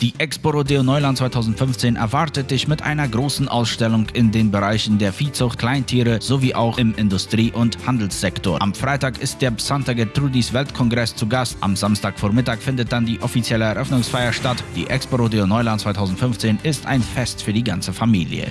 Die Expo Rodeo Neuland 2015 erwartet dich mit einer großen Ausstellung in den Bereichen der Viehzucht, Kleintiere sowie auch im Industrie- und Handelssektor. Am Freitag ist der Santa Gertrudis Weltkongress zu Gast. Am Samstagvormittag findet dann die offizielle Eröffnungsfeier statt. Die Expo Rodeo Neuland 2015 ist ein Fest für die ganze Familie.